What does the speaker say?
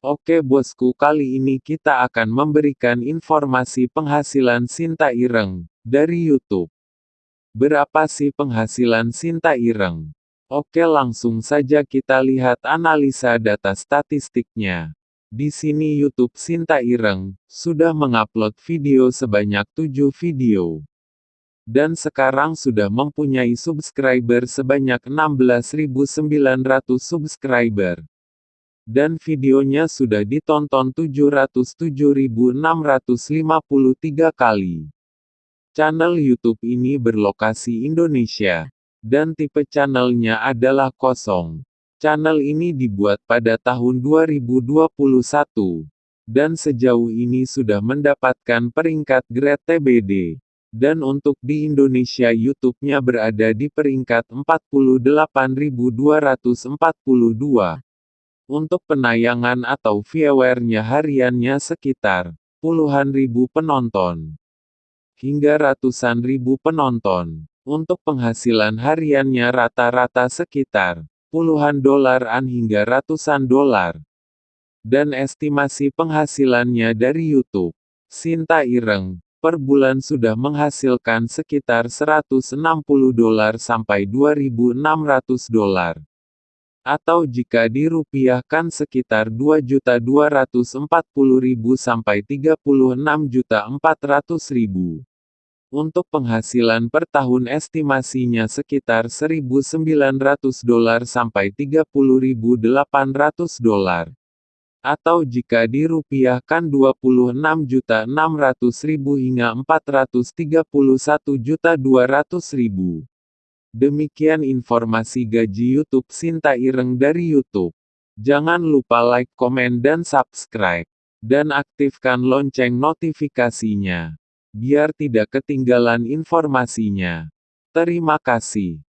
Oke bosku kali ini kita akan memberikan informasi penghasilan Sinta Ireng, dari YouTube. Berapa sih penghasilan Sinta Ireng? Oke langsung saja kita lihat analisa data statistiknya. Di sini YouTube Sinta Ireng, sudah mengupload video sebanyak 7 video. Dan sekarang sudah mempunyai subscriber sebanyak 16.900 subscriber dan videonya sudah ditonton 707.653 kali. Channel YouTube ini berlokasi Indonesia, dan tipe channelnya adalah kosong. Channel ini dibuat pada tahun 2021, dan sejauh ini sudah mendapatkan peringkat grade TBD. Dan untuk di Indonesia YouTube-nya berada di peringkat 48.242. Untuk penayangan atau viewernya hariannya sekitar puluhan ribu penonton hingga ratusan ribu penonton. Untuk penghasilan hariannya rata-rata sekitar puluhan dolaran hingga ratusan dolar. Dan estimasi penghasilannya dari YouTube, Sinta Ireng, per bulan sudah menghasilkan sekitar 160 dolar sampai 2.600 dolar atau jika dirupiahkan sekitar 2.240.000 sampai 36.400.000. Untuk penghasilan per tahun estimasinya sekitar 1.900 dolar sampai 30.800 dolar. Atau jika dirupiahkan 26.600.000 hingga 431.200.000. Demikian informasi gaji YouTube Sinta Ireng dari YouTube. Jangan lupa like, komen dan subscribe. Dan aktifkan lonceng notifikasinya. Biar tidak ketinggalan informasinya. Terima kasih.